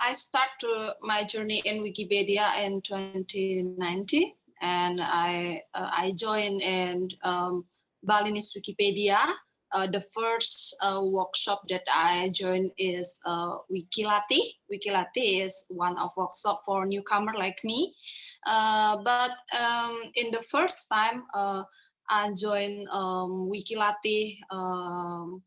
I started my journey in Wikipedia in 2019 and I uh, I joined in um, Balinese Wikipedia. Uh, the first uh, workshop that I joined is uh, WikiLatih. WikiLatih is one of workshop for newcomer like me. Uh, but um, in the first time uh, I joined um, WikiLatih, um,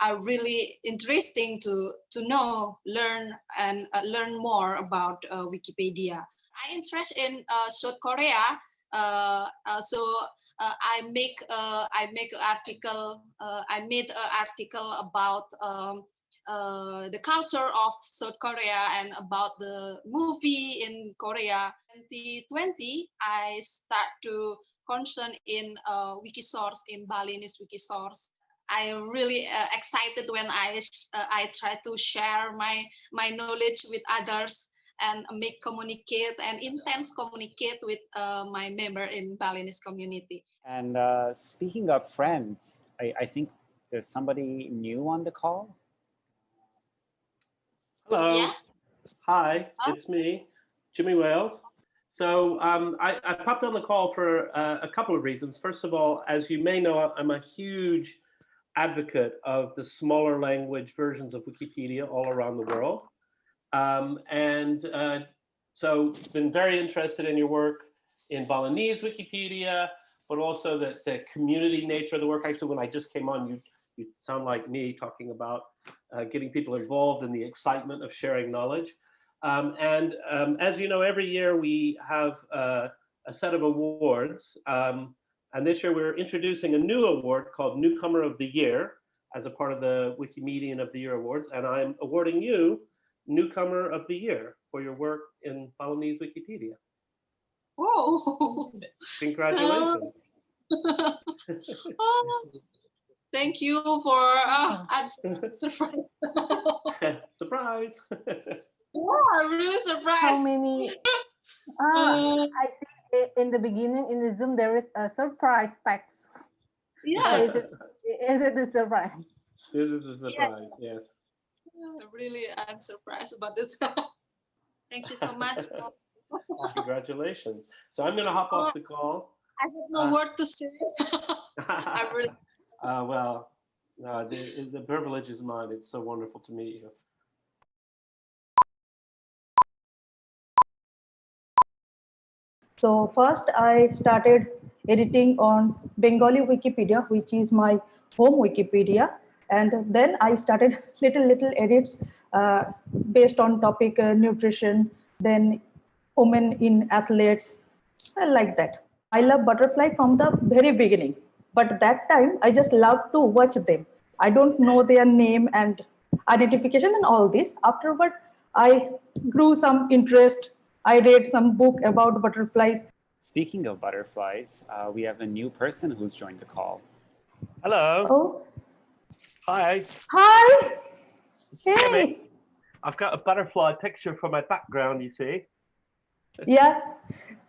are really interesting to to know, learn, and uh, learn more about uh, Wikipedia. I interest in uh, South Korea, uh, uh, so uh, I make I make an article. I made an article about um, the culture of South Korea and about the movie in Korea. 2020, I start to concern in Wikisource in Balinese Wikisource I am really uh, excited when I uh, I try to share my my knowledge with others and make communicate and intense communicate with uh, my member in Balinese community. And uh, speaking of friends, I, I think there's somebody new on the call. Hello. Yeah? Hi, it's me, Jimmy Wales. So um, I, I, popped on the call for uh, a couple of reasons. First of all, as you may know, I'm a huge advocate of the smaller language versions of Wikipedia all around the world. Um, and uh, so been very interested in your work in Balinese Wikipedia, but also the, the community nature of the work. Actually, when I just came on, you, you sound like me talking about uh, getting people involved in the excitement of sharing knowledge. Um, and um, as you know, every year we have uh, a set of awards. Um, and this year we're introducing a new award called Newcomer of the Year as a part of the Wikimedian of the Year Awards. And I'm awarding you Newcomer of the Year for your work in Balinese Wikipedia. Oh, Congratulations. oh, thank you for, uh, I'm surprised. Surprise. oh, I'm really surprised. How many? Ah, I see in the beginning in the Zoom, there is a surprise text. Yeah. Is it, is it a surprise? This is a surprise, yes. Yeah, really, I'm surprised about this. Thank you so much. Congratulations. So I'm going to hop off the call. I have no Uh, word to say. I really, uh, well, no, the, the privilege is mine. It's so wonderful to meet you. So first I started editing on Bengali Wikipedia, which is my home Wikipedia. And then I started little, little edits uh, based on topic uh, nutrition, then women in athletes, uh, like that. I love butterfly from the very beginning, but that time I just love to watch them. I don't know their name and identification and all this. Afterward, I grew some interest. I read some book about butterflies. Speaking of butterflies, uh, we have a new person who's joined the call. Hello. Oh, Hi. hi. Hey. I've got a butterfly picture for my background, you see. Yeah.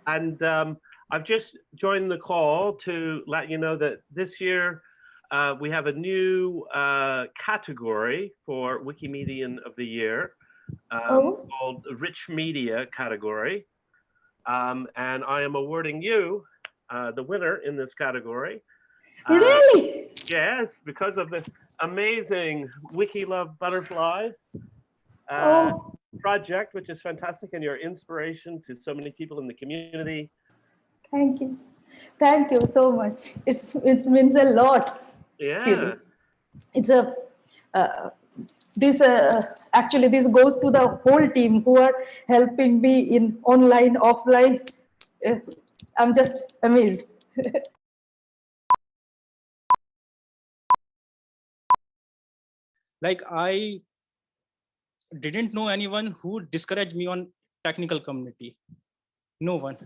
And um, I've just joined the call to let you know that this year uh, we have a new uh, category for Wikimedian of the Year um, Oh. called Rich Media category. Um, and I am awarding you uh, the winner in this category. Uh, Really? Yes, because of the amazing Wiki Love Butterfly uh, Oh. project, which is fantastic, and your inspiration to so many people in the community. Thank you. Thank you so much. It's it means a lot. Yeah, It's a uh, this uh, actually this goes to the whole team who are helping me in online offline. Uh, I'm just amazed. like i didn't know anyone who discouraged me on technical community no one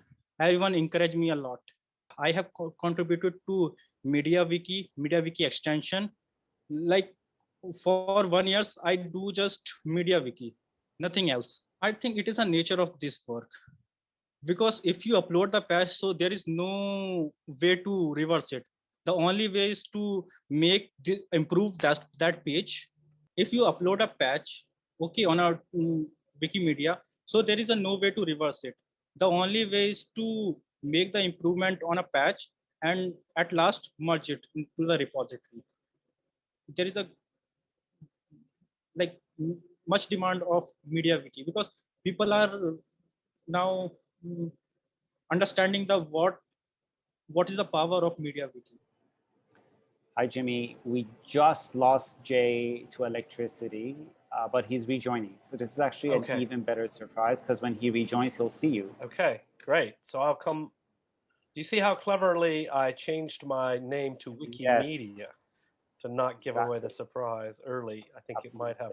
everyone encouraged me a lot i have co- contributed to media wiki media wiki extension like for one years i do just media wiki nothing else i think it is a nature of this work because if you upload the patch so there is no way to reverse it the only way is to make the improve that that page if you upload a patch okay on our mm, Wikimedia. So there is a no way to reverse it. The only way is to make the improvement on a patch and at last merge it into the repository. There is a like much demand of media wiki because people are now mm, understanding the what what is the power of media wiki. Hi, Jimmy. We just lost Jay to electricity, uh, but he's rejoining. So this is actually Okay. an even better surprise because when he rejoins, he'll see you. Okay, great. So I'll come. Do you see how cleverly I changed my name to Yes. Wikimedia to not give away the surprise early? I think it might have.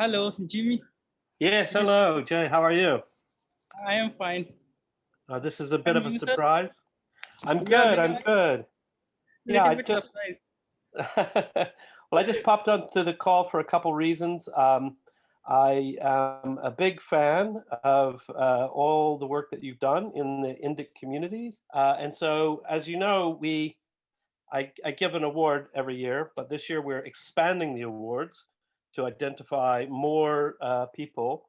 Hello, Jimmy. Yes, hello, Jay. How are you? I am fine. Uh, this is a bit And of a you, sir? surprise. I'm good. maybe I'm good. Yeah, I just- well, I just popped onto the call for a couple reasons. Um, I am a big fan of uh, all the work that you've done in the Indic communities, uh, and so as you know, we I, I give an award every year, but this year we're expanding the awards to identify more uh, people.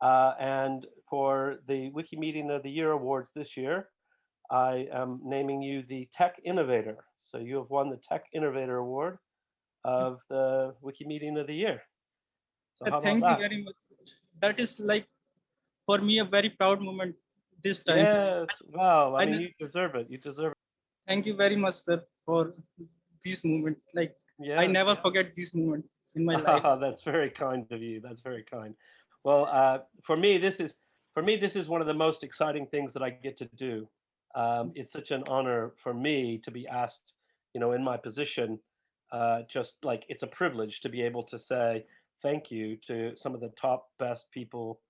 Uh, and for the Wikimedian of the Year awards this year, I am naming you the Tech Innovator. So you have won the Tech Innovator Award of the Wikimedian of the Year. So Uh, Thank that? you very much. That is like for me a very proud moment this time. Yes, wow. I I mean, you deserve it. You deserve it. Thank you very much, sir, for this moment. Like Yeah. I never forget this moment in my life. Oh, that's very kind of you. That's very kind. Well, uh, for me, this is for me this is one of the most exciting things that I get to do. Um, it's such an honor for me to be asked, you know, in my position, uh, just like it's a privilege to be able to say thank you to some of the top best people,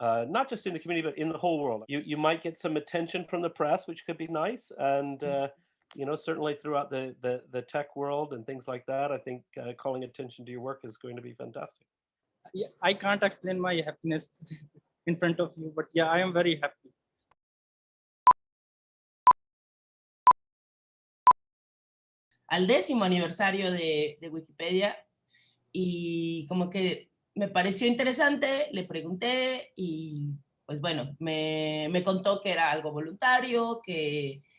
uh, not just in the community but in the whole world. You you might get some attention from the press, which could be nice, and uh, you know certainly throughout the, the the tech world and things like that. I think uh, calling attention to your work is going to be fantastic. Yeah, I can't explain my happiness in front of you, but yeah, I am very happy. al décimo aniversario de, de Wikipedia y como que me pareció interesante, le pregunté y pues bueno, me, me contó que era algo voluntario, que, que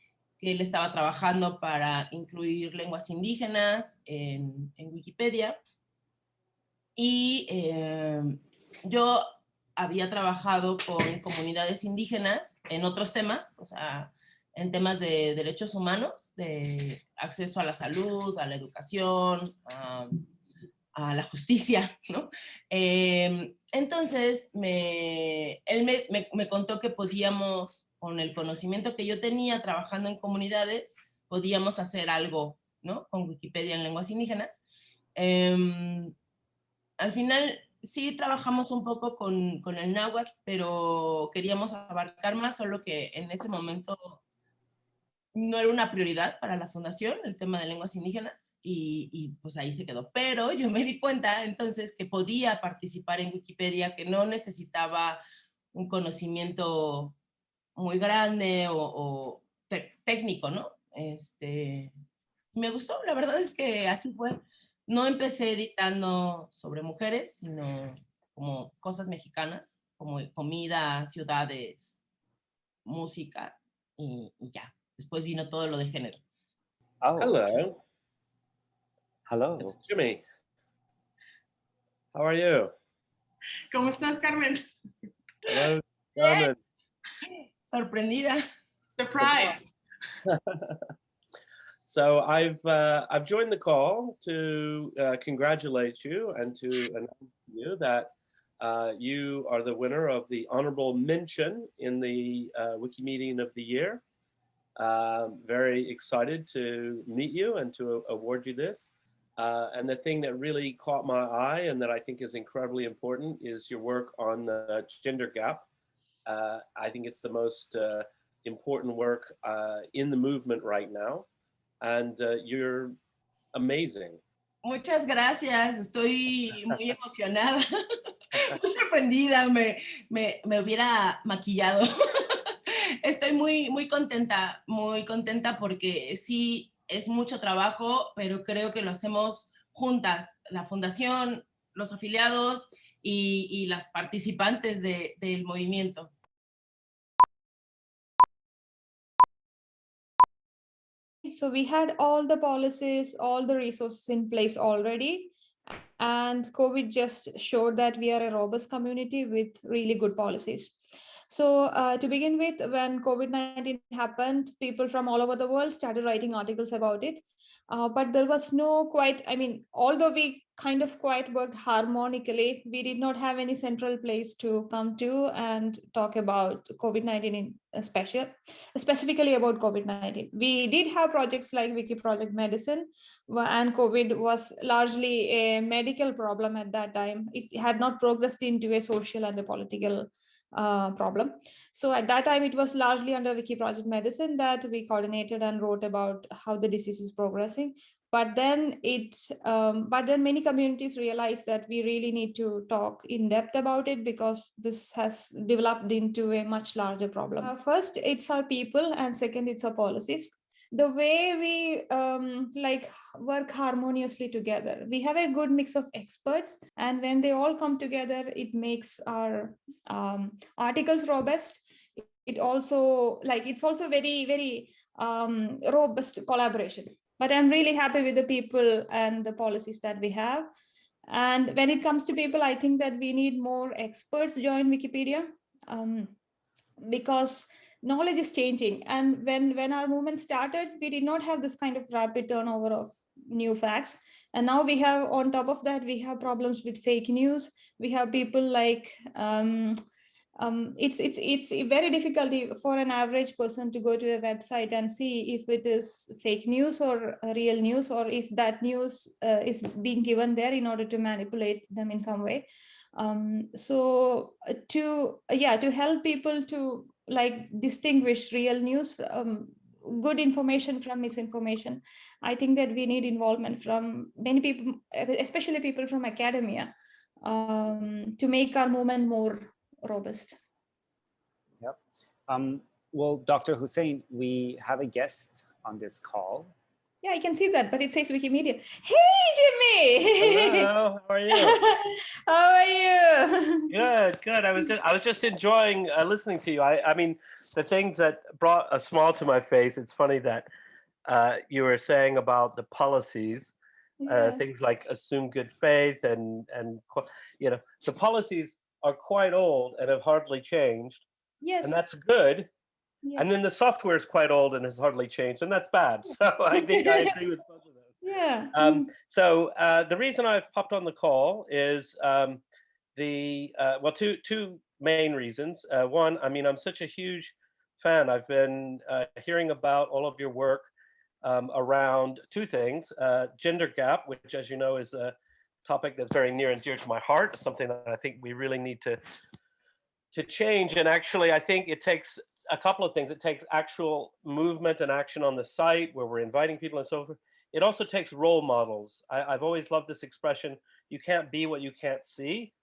él estaba trabajando para incluir lenguas indígenas en, Wikipedia. Y eh, yo había trabajado con comunidades indígenas en otros temas, o sea, en temas de derechos humanos, de acceso a la salud, a la educación, a, la justicia, ¿no? Eh, entonces, me, él me, me, contó que podíamos, con el conocimiento que yo tenía trabajando en comunidades, podíamos hacer algo, ¿no? Con Wikipedia en lenguas indígenas. Eh, al final, sí trabajamos un poco con, con el náhuatl, pero queríamos abarcar más, solo que en ese momento no era una prioridad para la fundación, el tema de lenguas indígenas, y, y, pues ahí se quedó. Pero yo me di cuenta entonces que podía participar en Wikipedia, que no necesitaba un conocimiento muy grande o, o técnico, ¿no? Este, me gustó, la verdad es que así fue. No empecé editando sobre mujeres, sino como cosas mexicanas, como comida, ciudades, música, y, y ya. Después vino todo lo de género. Oh, Hello. hello. It's Jimmy. How are you? ¿Cómo estás, Carmen? Hello, Carmen. Sorprendida. Surprised. so I've uh, I've joined the call to uh, congratulate you and to announce to you that uh, you are the winner of the honorable mention in the uh, Wikimedian of the Year. Um, very excited to meet you and to award you this. Uh, and the thing that really caught my eye and that I think is incredibly important is your work on the gender gap. Uh, I think it's the most uh, important work uh, in the movement right now. And uh, you're amazing. Muchas gracias, estoy muy emocionada, muy sorprendida, me, me, me hubiera maquillado. Estoy muy, muy contenta, muy contenta porque sí es mucho trabajo, pero creo que lo hacemos juntas, la fundación, los afiliados y, y las participantes de, del movimiento. So we had all the policies, all the resources in place already. And COVID just showed that we are a robust community with really good policies. So uh, to begin with, when COVID-19 happened, people from all over the world started writing articles about it. Uh, but there was no quite, I mean, although we kind of quite worked harmonically, we did not have any central place to come to and talk about COVID-19 in special, specifically about COVID-19. We did have projects like Wiki Project Medicine, and COVID was largely a medical problem at that time. It had not progressed into a social and a political uh, problem. So at that time, it was largely under Wiki Project Medicine that we coordinated and wrote about how the disease is progressing. But then it, um, but then many communities realized that we really need to talk in depth about it because this has developed into a much larger problem. Uh, first, it's our people, and second, it's our policies the way we um, like work harmoniously together. We have a good mix of experts and when they all come together, it makes our um, articles robust. It also like it's also very, very um, robust collaboration. But I'm really happy with the people and the policies that we have. And when it comes to people, I think that we need more experts join Wikipedia um, because knowledge is changing. And when, when our movement started, we did not have this kind of rapid turnover of new facts. And now we have, on top of that, we have problems with fake news. We have people like, um, um, it's, it's, it's very difficult for an average person to go to a website and see if it is fake news or real news, or if that news uh, is being given there in order to manipulate them in some way. Um, so uh, to, yeah, to help people to like distinguish real news from good information from misinformation. I think that we need involvement from many people, especially people from academia, um, to make our movement more robust. Yep. Um, well, Dr. Hussein, we have a guest on this call. Yeah, I can see that, but it says Wikimedia. Hey, Jimmy! Hello, how are you? how are you? Good, good. I was just I was just enjoying uh, listening to you. I I mean the things that brought a smile to my face. It's funny that uh, you were saying about the policies, uh, things like assume good faith and and you know the policies are quite old and have hardly changed, yes. and that's good. Yes. And then the software is quite old and has hardly changed, and that's bad. So I think I agree with both of those. yeah. Um, so uh, the reason I've popped on the call is um, the uh, well, two two main reasons. Uh, one, I mean, I'm such a huge fan. I've been uh, hearing about all of your work um, around two things: uh, gender gap, which, as you know, is a topic that's very near and dear to my heart. It's something that I think we really need to to change. And actually, I think it takes a couple of things. It takes actual movement and action on the site where we're inviting people and so forth. It also takes role models. I, I've always loved this expression, you can't be what you can't see.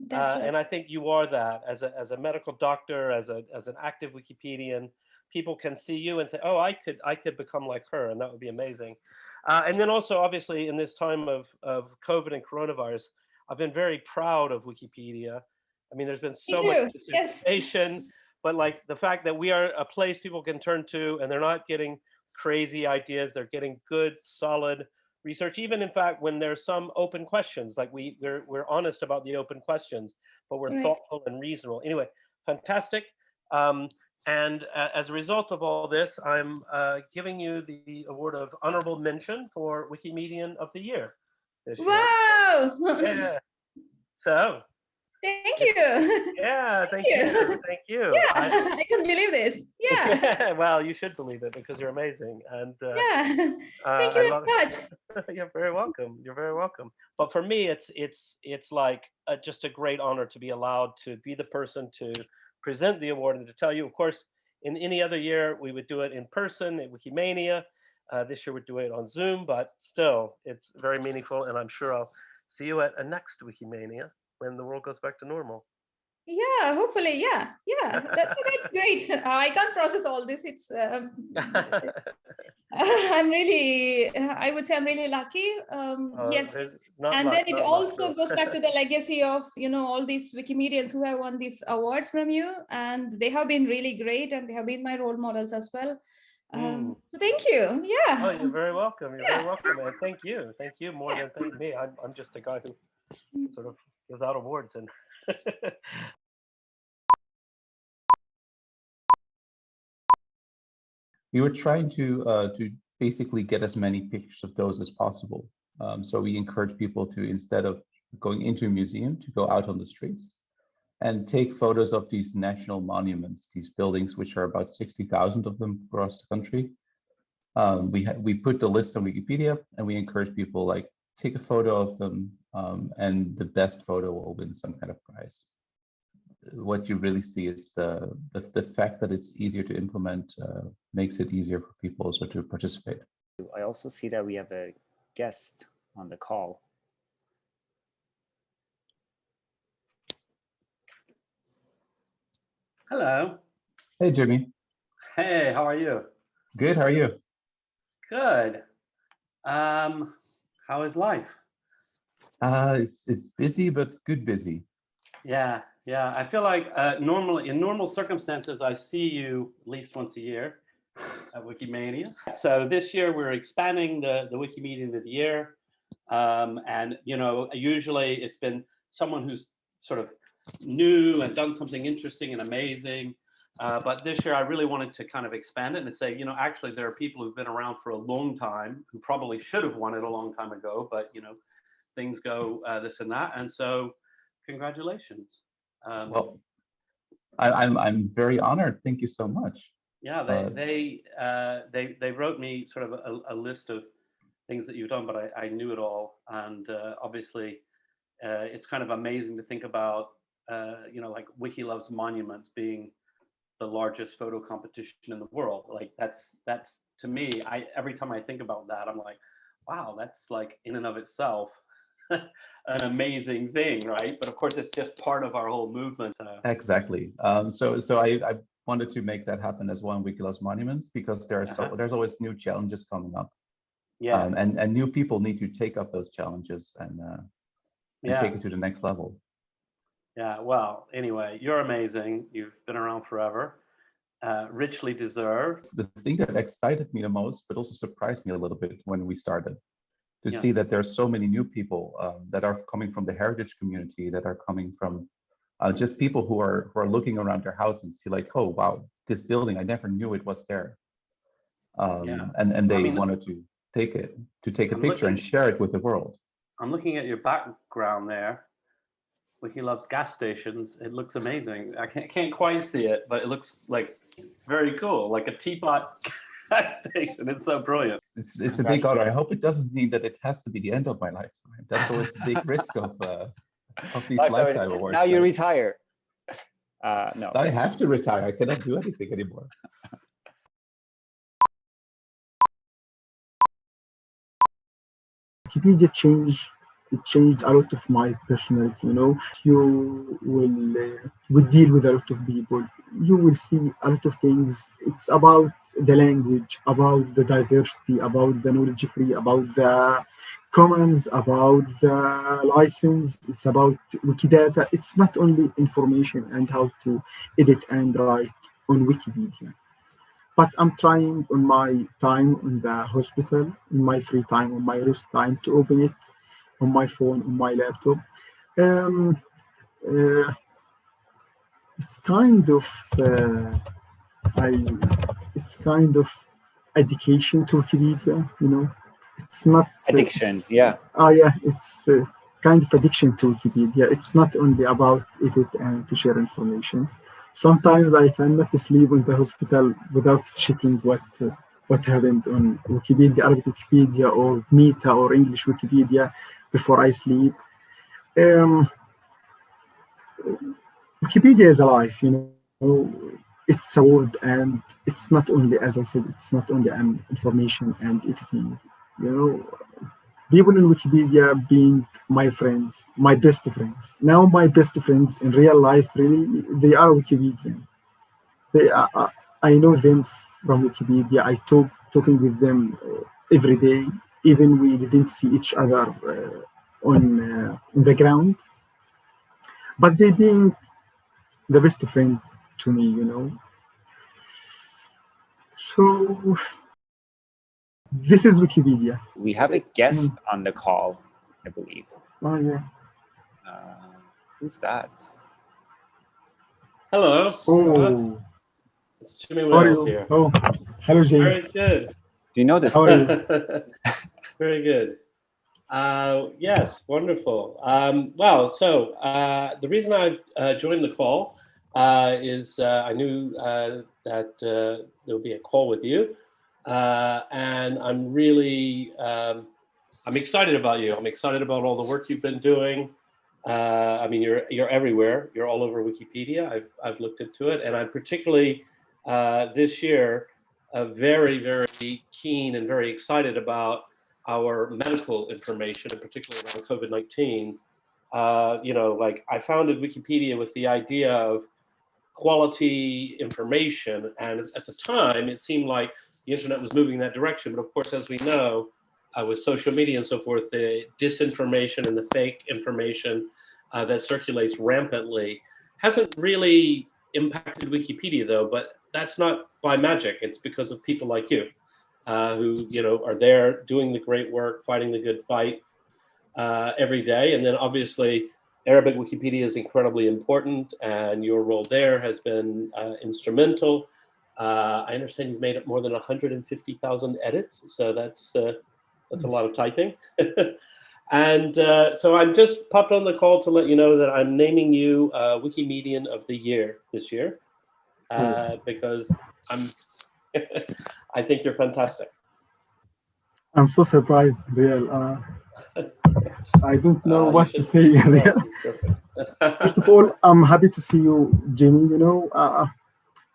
That's Uh, right. And I think you are that as a, as a medical doctor, as, a, as an active Wikipedian, people can see you and say, oh, I could, I could become like her and that would be amazing. Uh, and then also, obviously, in this time of, of COVID and coronavirus, I've been very proud of Wikipedia. I mean, there's been so much yes. But like the fact that we are a place people can turn to and they're not getting crazy ideas, they're getting good, solid research. Even in fact, when there's some open questions, like we we're we're honest about the open questions, but we're Right. thoughtful and reasonable. Anyway, fantastic. Um, and uh, as a result of all this, I'm uh, giving you the award of honorable mention for Wikimedian of the Year. This year. Yeah. So, Thank you. yeah, thank you. you. Thank you. Yeah, I- I can believe this. Yeah. well, you should believe it because you're amazing. And uh, Yeah. uh, Thank I you very much. you're very welcome. You're very welcome. But for me, it's it's it's like a, just a great honor to be allowed to be the person to present the award and to tell you. Of course, in any other year we would do it in person at Wikimania. Uh, this year we're doing it on Zoom, but still, it's very meaningful. And I'm sure I'll see you at a next Wikimania when the world goes back to normal. Yeah, hopefully. Yeah. Yeah. That, that's great. I can't process all this. It's um, I'm really, I would say I'm really lucky. Um, Uh, yes. And much, then it also goes back to the legacy of, you know, all these Wikimedians who have won these awards from you. And they have been really great and they have been my role models as well. Um, Mm. so thank you. Yeah. Oh, you're very welcome. You're very welcome, and thank you. Thank you more than thank me. I'm, I'm just a guy who sort of out awards and we were trying to uh, to basically get as many pictures of those as possible. Um, so we encourage people to instead of going into a museum to go out on the streets and take photos of these national monuments, these buildings, which are about 60,000 of them across the country. Um, we we put the list on Wikipedia and we encourage people like take a photo of them um, and the best photo will win some kind of prize what you really see is the, the, the fact that it's easier to implement uh, makes it easier for people also to participate. I also see that we have a guest on the call. hello. Hey, Jimmy. Hey, how are you? Good. How are you? Good. Um, how is life? Uh, it's, it's busy, but good busy. Yeah, yeah. I feel like uh, normally in normal circumstances, I see you at least once a year at Wikimania. So this year we're expanding the the Wikimedian of the year, um, and you know usually it's been someone who's sort of new and done something interesting and amazing. Uh, but this year I really wanted to kind of expand it and say, you know, actually there are people who've been around for a long time who probably should have won it a long time ago, but you know, things go uh, this and that, and so congratulations. Um, Well, I, I'm I'm very honored. Thank you so much. yeah, they uh, they uh, they they wrote me sort of a, a list of things that you've done, but I, I knew it all, and uh, obviously uh, it's kind of amazing to think about, uh, you know, like Wiki Loves Monuments being the largest photo competition in the world. Like that's that's to me, I every time I think about that, I'm like, wow, that's like in and of itself an amazing thing, right? But of course, it's just part of our whole movement. Uh, Exactly. Um, so so I, I wanted to make that happen as well in Wikiloves Monuments because there are so Uh-huh. there's always new challenges coming up, yeah, um, and and new people need to take up those challenges and uh, and yeah. take it to the next level. Yeah, well, anyway, you're amazing. You've been around forever. Uh, richly deserved. the thing that excited me the most, but also surprised me a little bit when we started, to Yeah. see that there are so many new people um, that are coming from the heritage community, that are coming from uh, just people who are who are looking around their house and see like, oh wow, this building, I never knew it was there. Um, Yeah. And and I they mean, wanted to take it, to take a I'm picture and share it with the world. I'm looking at your background there. Wiki loves gas stations. It looks amazing. I can't, can't quite see it, but it looks like very cool, like a teapot gas station. It's so brilliant. It's it's a big honor. I hope it doesn't mean that it has to be the end of my lifetime. That's always a big risk of uh, of these Lifetime lifetime awards. Now you retire. Uh, no. I have to retire. I cannot do anything anymore. Wikipedia changed it changed a lot of my personality. You know, you will uh, will deal with a lot of people. You will see a lot of things. It's about the language, about the diversity, about the knowledge free, about the commons, about the license. It's about Wikidata. It's not only information and how to edit and write on Wikipedia but I'm trying on my time in the hospital, in my free time, on my rest time to open it on my phone, on my laptop. Um, uh, it's kind of uh, I, it's kind of education to Wikipedia, you know. It's not uh, Addiction. it's- Yeah. Oh yeah, it's uh, kind of addiction to Wikipedia. It's not only about edit and to share information. Sometimes I cannot sleep in the hospital without checking what uh, what happened on Wikipedia, Arabic Wikipedia, or Meta or English Wikipedia before I sleep. Um, Wikipedia is alive, you know. It's a word, and it's not only, as I said, it's not only information and editing. You know, people in Wikipedia being my friends, my best friends. Now my best friends in real life, really, they are Wikipedian. They are, I know them from Wikipedia. I talk talking with them uh, every day, even we didn't see each other uh, on, uh, on the ground. But they being the best friend to me, you know. So this is Wikipedia. We have a guest on the call, I believe. Oh yeah. Uh, who's that? Hello. Oh, It's Jimmy how are Wales you? here. Oh, hello Very James. good. Do you know this? Very good. Uh, yes, wonderful. Um, well, so uh, the reason I uh, joined the call uh, is uh, I knew uh, that there would be a call with you, and I'm really um, I'm excited about you. I'm excited about all the work you've been doing. I mean, you're you're everywhere. You're all over Wikipedia. I've I've looked into it, and I'm particularly this year very very keen and very excited about our medical information, and particularly around COVID-19. Uh, you know, like I founded Wikipedia with the idea of quality information, and at the time it seemed like the internet was moving in that direction. But of course, as we know, uh, with social media and so forth, the disinformation and the fake information uh, that circulates rampantly hasn't really impacted Wikipedia, though. But that's not by magic; it's because of people like you uh, who you know are there doing the great work, fighting the good fight uh, every day. And then obviously, Arabic Wikipedia is incredibly important, and your role there has been uh, instrumental. Uh, I understand you've made up more than 150,000 edits, so that's uh, that's a lot of typing. and uh, so I'm just popped on the call to let you know that I'm naming you uh, Wikimedian of the Year this year uh, because I'm. I think you're fantastic. I'm so surprised, Real. Uh, I don't know Uh, what to say. Real. First of all, I'm happy to see you, Jimmy. You know, uh,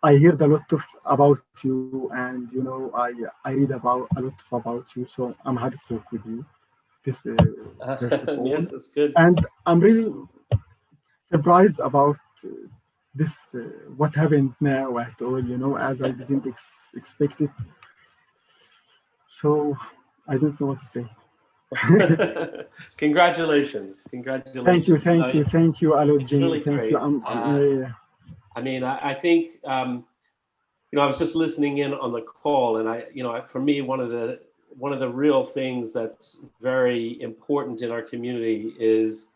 I heard a lot of about you, and you know, I I read about a lot about you. So I'm happy to talk with you. This, uh, of yes, that's good. and I'm really surprised about uh, this. Uh, what happened now at all? You know, as I didn't ex- expect it. So I don't know what to say. Congratulations. Congratulations. Thank you, thank Uh, you, thank you, Jimmy. really thank great. you. I'm, Uh, yeah. I mean, I, I think, um, you know, I was just listening in on the call and I, you know, for me, one of the, one of the real things that's very important in our community is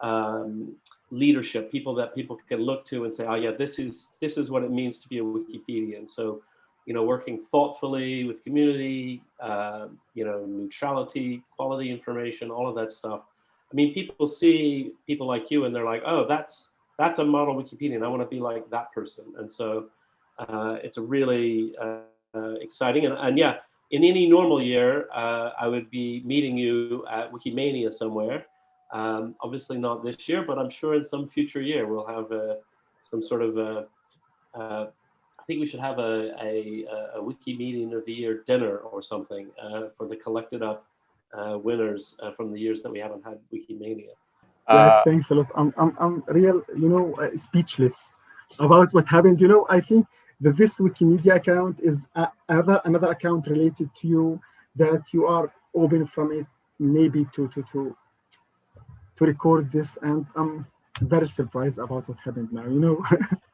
um, leadership, people that people can look to and say, oh yeah, this is, this is what it means to be a Wikipedian. So, you know, working thoughtfully with community, uh, you know, neutrality, quality information, all of that stuff. I mean, people see people like you and they're like, oh, that's, that's a model Wikipedian. I want to be like that person. And so uh, it's a really uh, exciting. And, and yeah, in any normal year, uh, I would be meeting you at Wikimania somewhere. Um, obviously not this year, but I'm sure in some future year we'll have uh, some sort of, uh, uh, I think we should have a, a, a Wikimedian of the year dinner or something uh, for the collected up uh, winners uh, from the years that we haven't had Wikimania. Yeah, Uh, thanks a lot. I'm, I'm, I'm real, you know, uh, speechless about what happened. You know, I think that this Wikimedia account is a, another another account related to you that you are open from it, maybe to to to to record this, and I'm very surprised about what happened now. You know,